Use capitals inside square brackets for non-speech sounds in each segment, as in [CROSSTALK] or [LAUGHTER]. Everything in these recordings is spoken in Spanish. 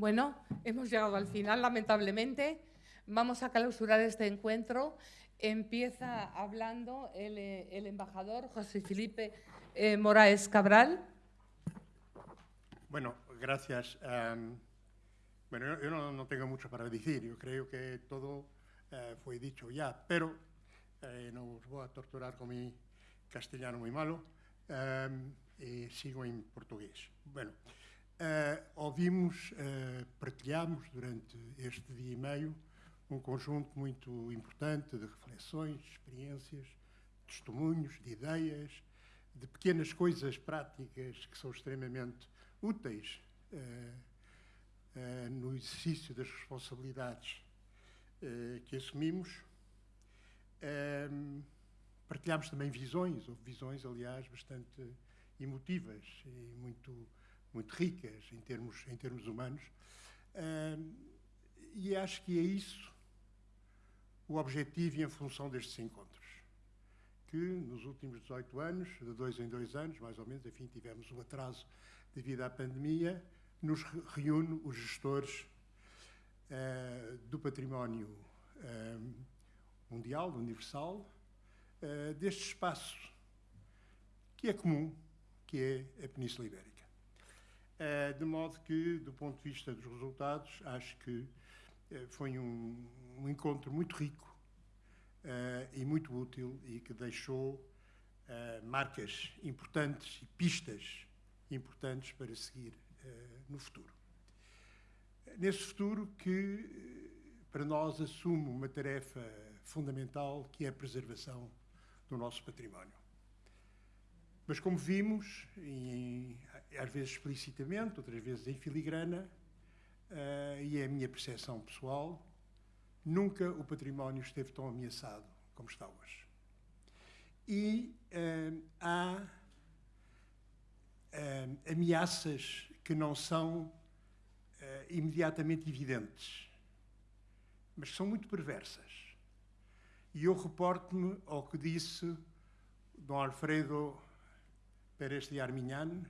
Bueno, hemos llegado al final, lamentablemente. Vamos a clausurar este encuentro. Empieza hablando el, eh, embajador José Felipe eh, Moraes Cabral. Bueno, gracias. bueno, yo no, tengo mucho para decir. Yo creo que todo eh, fue dicho ya, pero no os voy a torturar con mi castellano muy malo y sigo en portugués. Bueno, ouvimos, partilhamos durante este dia e meio um conjunto muito importante de reflexões, experiências, testemunhos, de ideias, de pequenas coisas práticas que são extremamente úteis uh, uh, no exercício das responsabilidades uh, que assumimos. partilhámos também visões, ou visões, aliás, bastante emotivas e muito, muito ricas em termos, em termos humanos. e acho que é isso o objetivo e em função destes encontros. Que nos últimos 18 anos, de dois em dois anos, mais ou menos, enfim, tivemos um atraso devido à pandemia, nos reúne os gestores uh, do património uh, mundial, universal, uh, deste espaço que é comum, que é a Península Ibérica. De modo que, do ponto de vista dos resultados, acho que foi um, um encontro muito rico uh, e muito útil e que deixou marcas importantes e pistas importantes para seguir no futuro. Nesse futuro que, para nós, assume uma tarefa fundamental que é a preservação do nosso património. Mas, como vimos, em, às vezes explicitamente, outras vezes em filigrana, uh, e é a minha percepção pessoal, Nunca o património esteve tão ameaçado como está hoje. E uh, há uh, ameaças que não são imediatamente evidentes, mas são muito perversas. E eu reporto-me ao que disse Dom Alfredo Pérez de Armignan,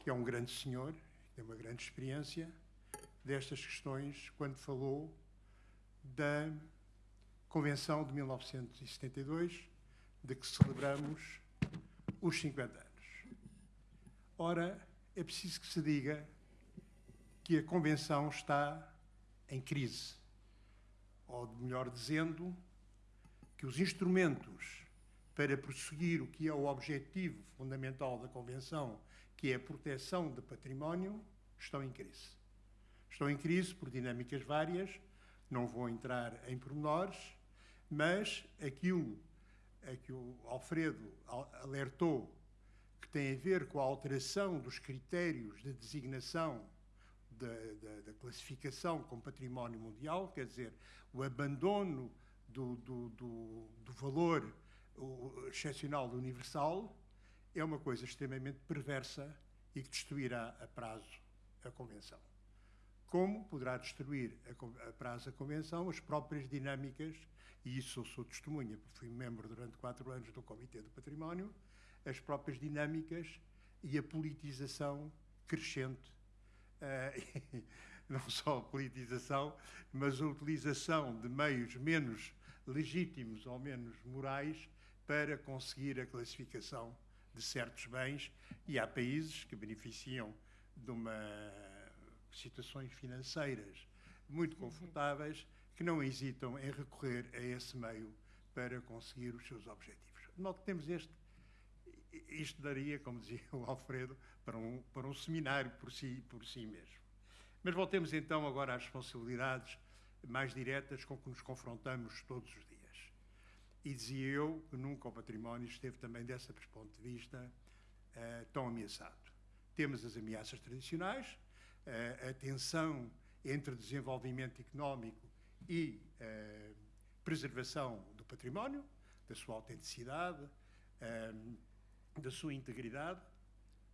que é um grande senhor, tem uma grande experiência destas questões, quando falou da Convenção de 1972, de que celebramos os 50 anos. Ora, é preciso que se diga que a Convenção está em crise. Ou, melhor dizendo, que os instrumentos para prosseguir o que é o objetivo fundamental da Convenção, que é a proteção do património, estão em crise. Estão em crise por dinâmicas várias, não vou entrar em pormenores, mas aquilo a que o Alfredo alertou, que tem a ver com a alteração dos critérios de designação da, da, da classificação como património mundial, quer dizer, o abandono do, do, do, do valor excepcional do universal, é uma coisa extremamente perversa e que destruirá a prazo a Convenção. Como poderá destruir a, prazo a Convenção? As próprias dinâmicas, e isso eu sou testemunha, porque fui membro durante quatro anos do Comitê do Património, as próprias dinâmicas e a politização crescente, uh, [LAUGHS] não só a politização, mas a utilização de meios menos legítimos ou menos morais para conseguir a classificação de certos bens, e há países que beneficiam de uma situações financeiras muito uhum. confortáveis que não hesitam em recorrer a esse meio para conseguir os seus objetivos. Modo que temos este, isto daria, como dizia o Alfredo, para um, para um seminário por si, por si mesmo. Mas voltemos então agora às responsabilidades mais diretas com que nos confrontamos todos os dias. E dizia eu que nunca o património esteve também, desse ponto de vista, uh, tão ameaçado. Temos as ameaças tradicionais, a tensão entre desenvolvimento económico e uh, preservação do património, da sua autenticidade, uh, da sua integridade.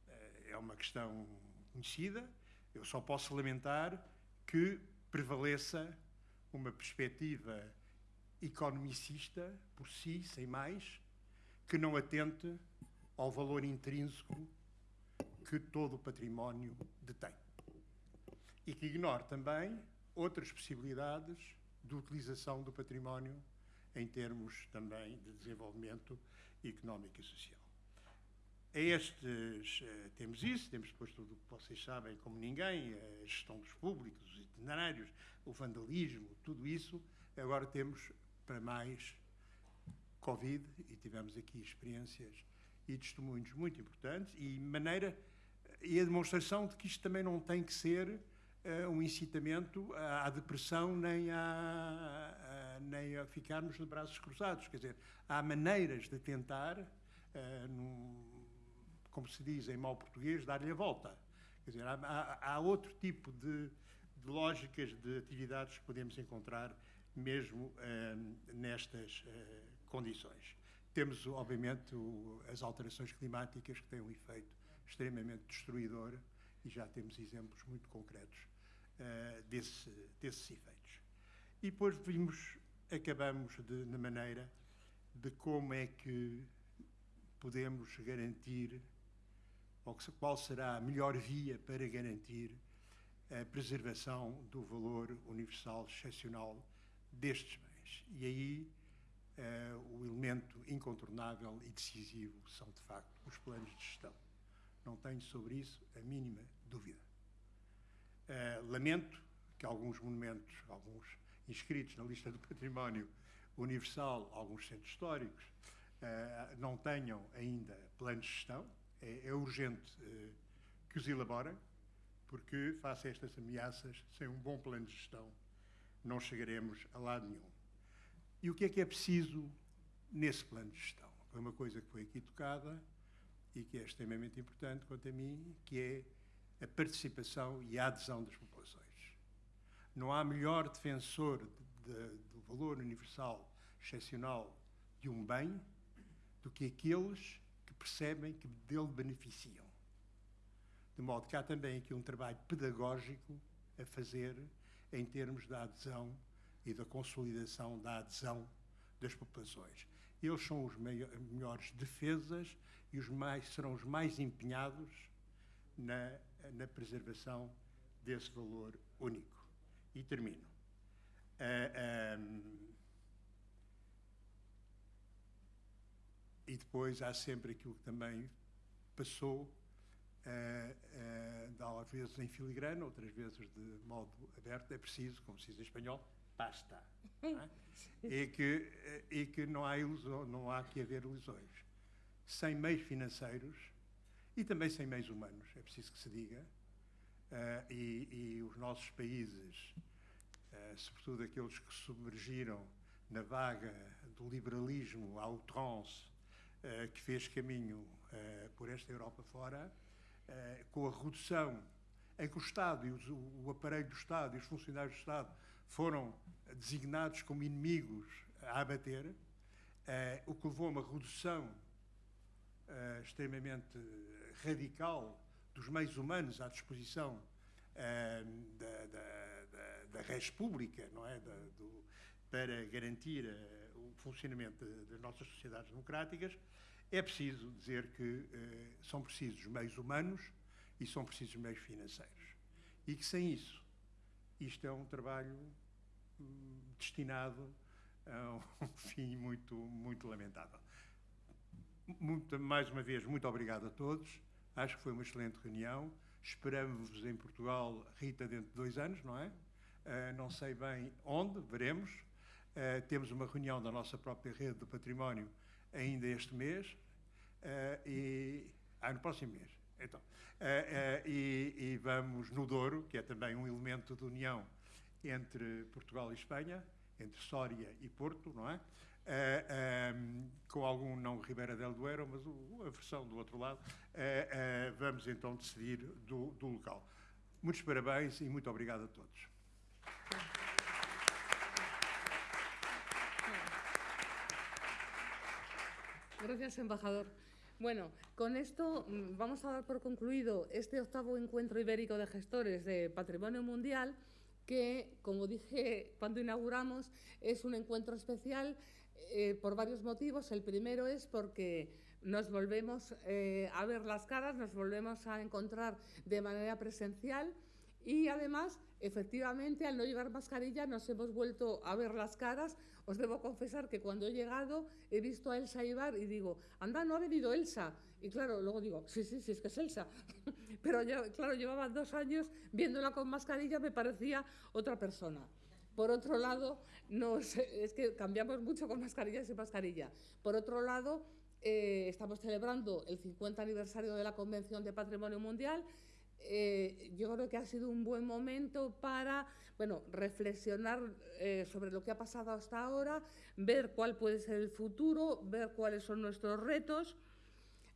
Uh, é uma questão conhecida. Eu só posso lamentar que prevaleça uma perspectiva economicista, por si, sem mais, que não atente ao valor intrínseco que todo o património detém. e que ignore também outras possibilidades de utilização do património em termos também de desenvolvimento económico e social. A estes uh, temos isso, temos depois tudo o que vocês sabem como ninguém, a gestão dos públicos, os itinerários, o vandalismo, tudo isso. Agora temos para mais Covid e tivemos aqui experiências e testemunhos muito importantes e maneira e a demonstração de que isto também não tem que ser uh, um incitamento à, depressão nem a, a, nem a ficarmos de braços cruzados. Quer dizer, há maneiras de tentar, uh, num, como se diz em mau português, dar-lhe a volta. Quer dizer, há, há, há outro tipo de, de, lógicas de atividades que podemos encontrar mesmo uh, nestas uh, condições. Temos, obviamente, o, as alterações climáticas que têm um efeito extremamente destruidor e já temos exemplos muito concretos uh, desse, desses efeitos. E depois vimos, acabamos de, na maneira de como é que podemos garantir ou qual será a melhor via para garantir a preservação do valor universal excepcional destes bens. E aí uh, o elemento incontornável e decisivo são, de facto, os planos de gestão. Não tenho sobre isso a mínima dúvida. Uh, lamento que alguns monumentos, alguns inscritos na lista do património universal, alguns centros históricos, uh, não tenham ainda planos de gestão, é, é urgente que os elaborem, porque, face a estas ameaças, sem um bom plano de gestão, não chegaremos a lado nenhum. E o que é que é preciso nesse plano de gestão? Foi uma coisa que foi aqui tocada e que é extremamente importante quanto a mim, que é a participação e a adesão das populações. Não há melhor defensor de, de, do valor universal excepcional de um bem do que aqueles percebem que dele beneficiam. De modo que há também aqui um trabalho pedagógico a fazer em termos da adesão e da consolidação da adesão das populações. Eles são os melhores defesas e os mais, serão os mais empenhados na, na preservação desse valor único. E termino. Uh, um, e depois há sempre aquilo que também passou, uh, às vezes em filigrana, outras vezes de modo aberto, é preciso, como se diz em espanhol, basta. É? [LAUGHS] e, que, e que não há, ilusão, não há que haver ilusões. Sem meios financeiros e também sem meios humanos, é preciso que se diga, uh, e, e, os nossos países, uh, sobretudo aqueles que submergiram na vaga do liberalismo à outrance eh, que fez caminho uh, por esta Europa fora, uh, com a redução em que o Estado e o aparelho do Estado e os funcionários do Estado foram designados como inimigos a abater, o que levou a uma redução extremamente radical dos meios humanos à disposição da, da, da, da res pública, não é? Do, para garantir o funcionamento das nossas sociedades democráticas, é preciso dizer que eh, são precisos meios humanos e são precisos meios financeiros. E que sem isso, isto é um trabalho hum, destinado a um [LAUGHS] fim muito, muito lamentável. Muito, mais uma vez, muito obrigado a todos. Acho que foi uma excelente reunião. Esperamos-vos em Portugal, Rita, dentro de dois anos, não é? Uh, não sei bem onde, veremos. Uh, temos uma reunião da nossa própria rede do património ainda este mês uh, e ah, no próximo mês. Então, uh, e, e, vamos no Douro, que é também um elemento de união entre Portugal e Espanha, entre Sória e Porto, não é? Um, com algum não Ribeira del Duero, mas o, a versão do outro lado, vamos então decidir do, do local. Muitos parabéns e muito obrigado a todos. Gracias, embajador. Bueno, con esto mm, vamos a dar por concluido este octavo encuentro ibérico de gestores de patrimonio mundial, que, como dije cuando inauguramos, es un encuentro especial eh, por varios motivos. El primero es porque nos volvemos eh, a ver las caras, nos volvemos a encontrar de manera presencial Y además, efectivamente, al no llevar mascarilla nos hemos vuelto a ver las caras. Os debo confesar que cuando he llegado he visto a Elsa Ibar y digo, anda, no ha venido Elsa. Y claro, luego digo, sí, sí, sí, es que es Elsa. [LAUGHS] Pero claro, llevaba dos años viéndola con mascarilla, me parecía otra persona. Por otro lado, es que cambiamos mucho con mascarilla y sin mascarilla. Por otro lado, eh, estamos celebrando el 50 aniversario de la Convención de Patrimonio Mundial. Eh, yo creo que ha sido un buen momento para bueno, reflexionar eh, sobre lo que ha pasado hasta ahora, ver cuál puede ser el futuro, ver cuáles son nuestros retos.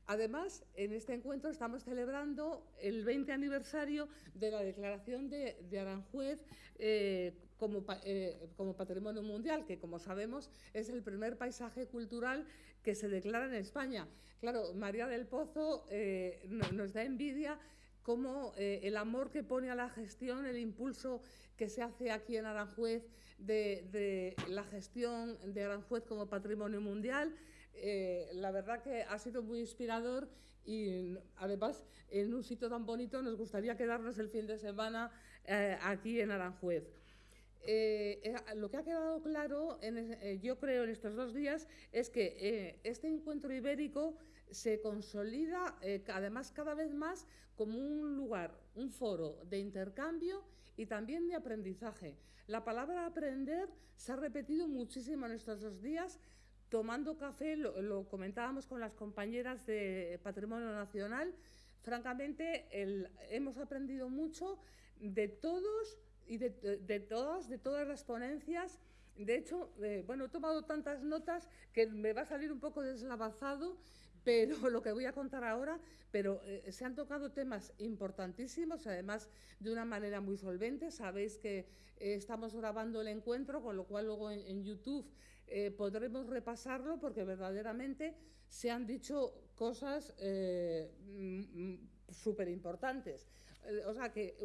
Además, en este encuentro estamos celebrando el 20 aniversario de la declaración de, Aranjuez eh, como, eh, como, patrimonio mundial, que como sabemos es el primer paisaje cultural que se declara en España. Claro, María del Pozo eh, nos da envidia cómo el amor que pone a la gestión, el impulso que se hace aquí en Aranjuez de, de la gestión de Aranjuez como patrimonio mundial. Eh, la verdad que ha sido muy inspirador y además en un sitio tan bonito nos gustaría quedarnos el fin de semana eh, aquí en Aranjuez. Eh, lo que ha quedado claro, yo creo, en estos dos días es que este encuentro ibérico se consolida además cada vez más como un lugar, un foro de intercambio y también de aprendizaje. La palabra aprender se ha repetido muchísimo en estos dos días tomando café, lo, comentábamos con las compañeras de Patrimonio Nacional, francamente hemos aprendido mucho de todos y de, todas, de todas las ponencias. De hecho, eh, bueno, he tomado tantas notas que me va a salir un poco deslavazado, pero [LAUGHS] lo que voy a contar ahora, pero eh, se han tocado temas importantísimos, además de una manera muy solvente. Sabéis que eh, estamos grabando el encuentro, con lo cual luego en YouTube eh, podremos repasarlo porque verdaderamente se han dicho cosas eh, mm, súper importantes. O sea que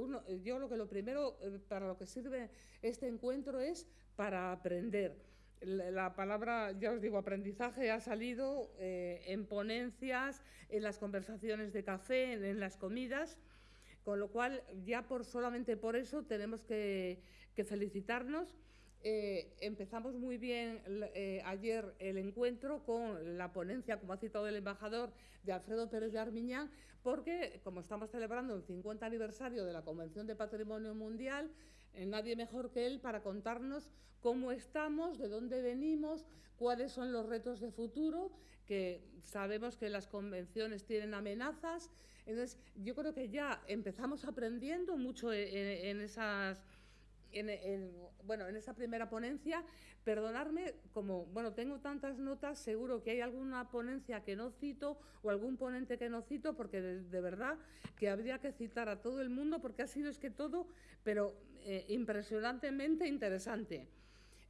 yo lo que lo primero para lo que sirve este encuentro es para aprender. La, palabra, ya os digo, aprendizaje ha salido en ponencias, en las conversaciones de café, en, las comidas, con lo cual ya por solamente por eso tenemos que felicitarnos. Eh, empezamos muy bien eh, ayer el encuentro con la ponencia, como ha citado el embajador, de Alfredo Pérez de Armiñán, porque como estamos celebrando el 50 aniversario de la Convención de Patrimonio Mundial, eh, nadie mejor que él para contarnos cómo estamos, de dónde venimos, cuáles son los retos de futuro, que sabemos que las convenciones tienen amenazas. Entonces, yo creo que ya empezamos aprendiendo mucho en esas en, bueno, en esa primera ponencia, perdonarme, como bueno, tengo tantas notas, seguro que hay alguna ponencia que no cito o algún ponente que no cito, porque de, verdad que habría que citar a todo el mundo, porque ha sido es que todo, pero eh, impresionantemente interesante.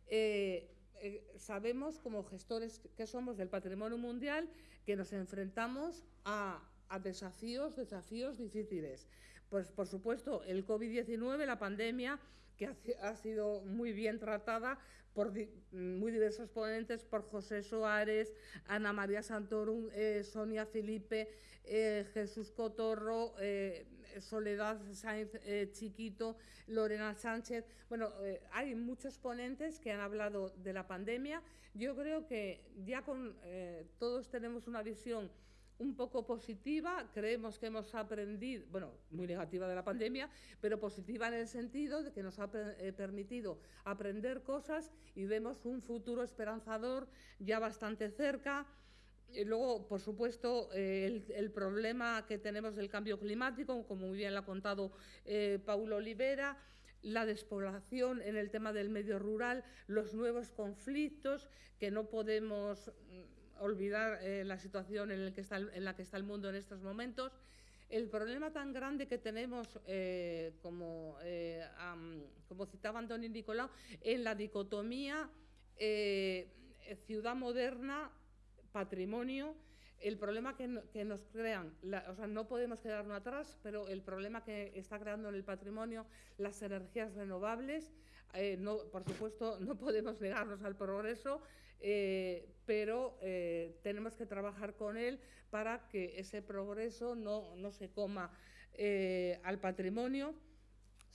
Eh, eh, sabemos, como gestores que somos del patrimonio mundial, que nos enfrentamos a, desafíos, desafíos difíciles. Pues, por supuesto, el COVID-19, la pandemia, que ha, sido muy bien tratada por muy diversos ponentes, por José Soares, Ana María Santorum, Sonia Felipe, Jesús Cotorro, Soledad Sáenz Chiquito, Lorena Sánchez. Bueno, hay muchos ponentes que han hablado de la pandemia. Yo creo que ya con todos tenemos una visión un poco positiva, creemos que hemos aprendido, bueno, muy negativa de la pandemia, pero positiva en el sentido de que nos ha eh, permitido aprender cosas y vemos un futuro esperanzador ya bastante cerca. Y luego, por supuesto, eh, el, problema que tenemos del cambio climático, como muy bien lo ha contado eh, Paulo Olivera, la despoblación en el tema del medio rural, los nuevos conflictos que no podemos olvidar eh, la situación en, que está, en la que está el mundo en estos momentos. El problema tan grande que tenemos, eh, como, eh, como citaba Antonio Nicolau, en la dicotomía ciudad moderna, patrimonio, el problema que, nos crean, o sea, no podemos quedarnos atrás, pero el problema que está creando en el patrimonio las energías renovables, no, por supuesto, no [LAUGHS] podemos negarnos al progreso, eh, pero eh, tenemos que trabajar con él para que ese progreso no, no se coma eh, al patrimonio.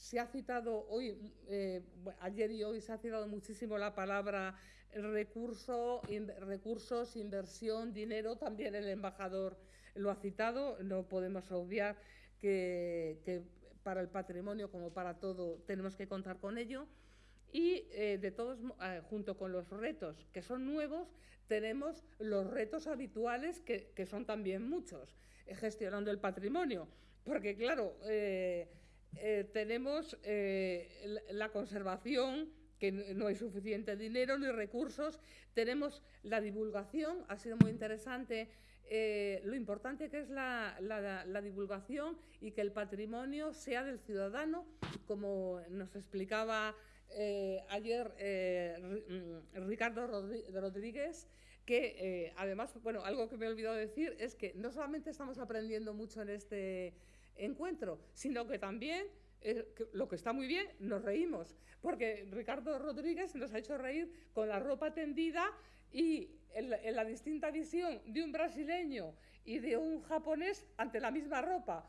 Se ha citado hoy, eh, ayer y hoy se ha citado muchísimo la palabra recurso, recursos, inversión, dinero, también el embajador lo ha citado, no podemos obviar que, para el patrimonio como para todo tenemos que contar con ello. Y eh, de todos, eh, junto con los retos que son nuevos, tenemos los retos habituales que, son también muchos, gestionando el patrimonio. Porque claro, tenemos eh, la conservación, que no hay suficiente dinero ni recursos, tenemos la divulgación, ha sido muy interesante eh, lo importante que es la, divulgación y que el patrimonio sea del ciudadano, como nos explicaba ayer Ricardo Rodríguez, que además, bueno, algo que me he olvidado decir es que no solamente estamos aprendiendo mucho en este encuentro, sino que también, eh, lo que está muy bien, nos reímos, porque Ricardo Rodríguez nos ha hecho reír con la ropa tendida y en la, distinta visión de un brasileño y de un japonés ante la misma ropa.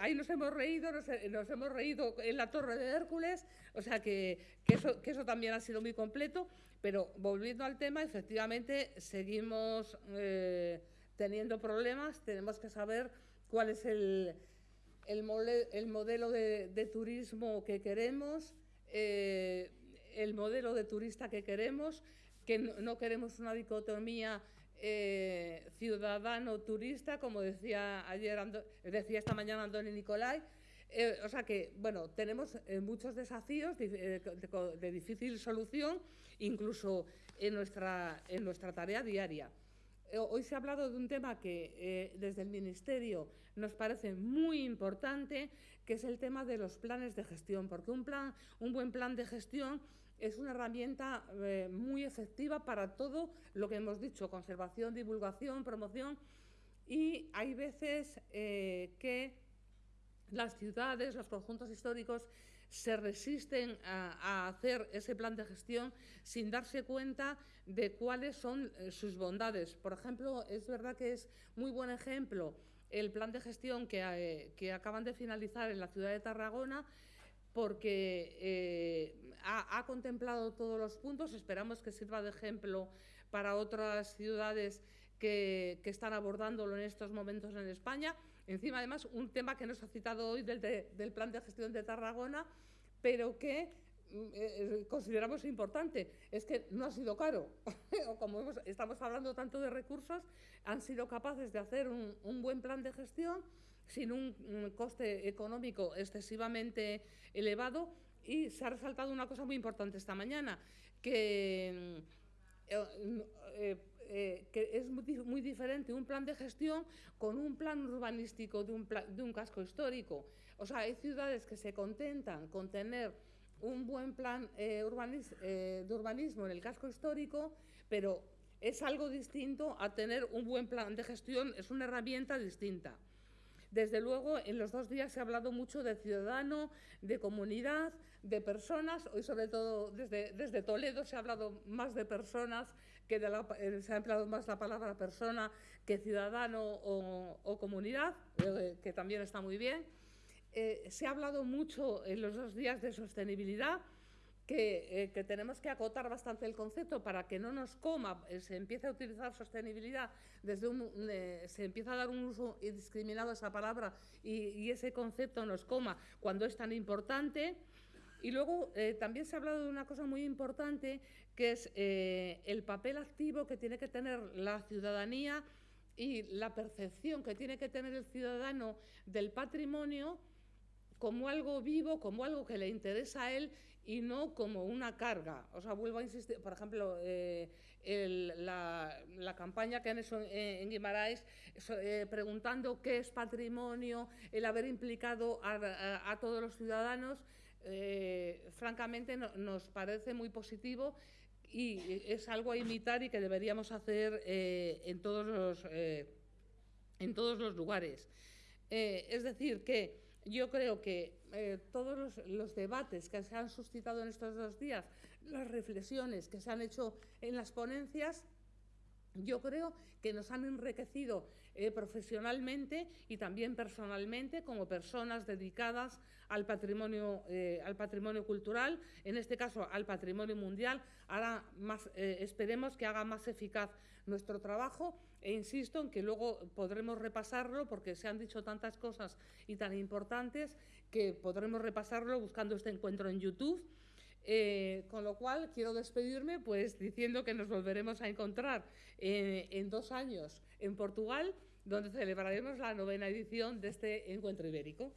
ahí nos hemos reído, nos, hemos reído en la Torre de Hércules, o sea que, eso, que, eso, también ha sido muy completo, pero volviendo al tema, efectivamente seguimos eh, teniendo problemas, tenemos que saber cuál es el, el, modelo de, turismo que queremos, eh, el modelo de turista que queremos, que no, queremos una dicotomía eh, ciudadano-turista, como decía ayer, decía esta mañana Andoni Nicolai. Eh, o sea que, bueno, tenemos muchos desafíos de, de, difícil solución, incluso en nuestra, en nuestra tarea diaria. Hoy se ha hablado de un tema que desde el Ministerio nos parece muy importante, que es el tema de los planes de gestión, porque un, plan, un buen plan de gestión es una herramienta eh, muy efectiva para todo lo que hemos dicho, conservación, divulgación, promoción, y hay veces eh, que las ciudades, los conjuntos históricos se resisten a, hacer ese plan de gestión sin darse cuenta de cuáles son eh, sus bondades. Por ejemplo, es verdad que es muy buen ejemplo el plan de gestión que, eh, acaban de finalizar en la ciudad de Tarragona porque eh, ha, contemplado todos los puntos. Esperamos que sirva de ejemplo para otras ciudades que, están abordándolo en estos momentos en España. Encima, además, un tema que nos ha citado hoy del, plan de gestión de Tarragona, pero que Mm, eh, eh, consideramos importante es que no ha sido caro. [LAUGHS] o como estamos hablando tanto de recursos, han sido capaces de hacer un, buen plan de gestión sin un, coste económico excesivamente elevado. Y se ha resaltado una cosa muy importante esta mañana, que, mm, eh, que es muy, diferente un plan de gestión con un plan urbanístico de un, de un casco histórico. O sea, hay ciudades que se contentan con tener un buen plan eh, eh, de urbanismo en el casco histórico, pero es algo distinto a tener un buen plan de gestión, es una herramienta distinta. Desde luego, en los dos días se ha hablado mucho de ciudadano, de comunidad, de personas. Hoy, sobre todo, desde, desde Toledo se ha hablado más de personas, que eh, se ha empleado más la palabra persona que ciudadano o, comunidad, que también está muy bien. Eh, se ha hablado mucho en los dos días de sostenibilidad, que, eh, tenemos que acotar bastante el concepto para que no nos coma, eh, se empiece a utilizar sostenibilidad, desde un, se empieza a dar un uso indiscriminado a esa palabra y, ese concepto nos coma cuando es tan importante. Y luego también se ha hablado de una cosa muy importante, que es el papel activo que tiene que tener la ciudadanía y la percepción que tiene que tener el ciudadano del patrimonio como algo vivo, como algo que le interesa a él y no como una carga. O sea, vuelvo a insistir, por ejemplo, eh, la, campaña que han hecho en, Guimarães eh, preguntando qué es patrimonio, el haber implicado a, todos los ciudadanos, eh, francamente nos parece muy positivo y es algo a imitar y que deberíamos hacer en, todos los, en todos los lugares. es decir, que yo creo que eh, todos los, debates que se han suscitado en estos dos días, las reflexiones que se han hecho en las ponencias, yo creo que nos han enriquecido eh, profesionalmente y también personalmente como personas dedicadas al patrimonio, eh, al patrimonio cultural, en este caso al patrimonio mundial. Ahora eh, esperemos que haga más eficaz nuestro trabajo e insisto en que luego podremos repasarlo porque se han dicho tantas cosas y tan importantes que podremos repasarlo buscando este encuentro en YouTube. Eh, con lo cual, quiero despedirme pues diciendo que nos volveremos a encontrar eh, en dos años en Portugal, donde celebraremos la novena edición de este encuentro ibérico.